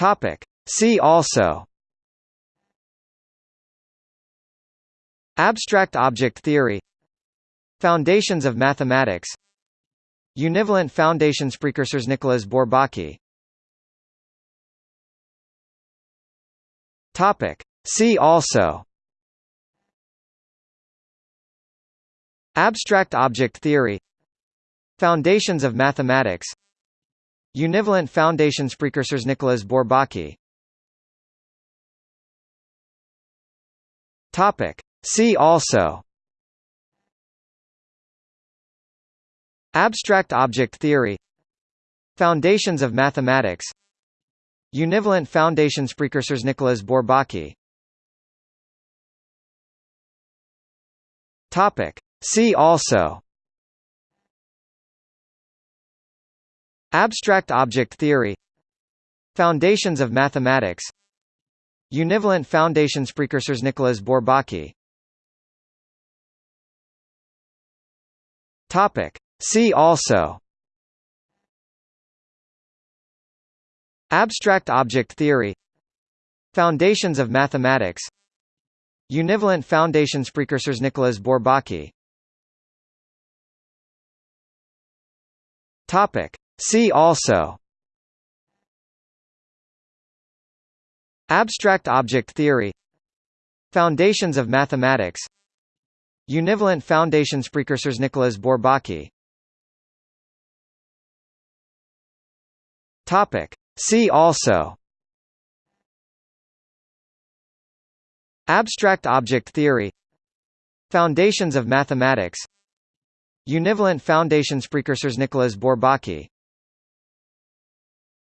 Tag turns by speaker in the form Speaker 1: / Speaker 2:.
Speaker 1: Topic. See also. Abstract object theory. Foundations of mathematics. Univalent foundations precursors Nicolas Bourbaki. Topic. See also. Abstract object theory. Foundations of mathematics Univalent foundations precursors Nicolas Bourbaki. Topic. See also. Abstract object theory. Foundations of mathematics. Univalent foundations precursors Nicolas Bourbaki. Topic. See also Abstract object theory. Foundations of mathematics. Univalent foundations precursors Nicolas Bourbaki. Topic. See also. Abstract object theory. Foundations of mathematics. Univalent foundations precursors Nicolas Bourbaki. Topic See also Abstract object theory Foundations of mathematics Univalent foundations precursors Nicolas Bourbaki Topic. See also Abstract object theory Foundations of mathematics Univalent foundations precursors Nicolas Bourbaki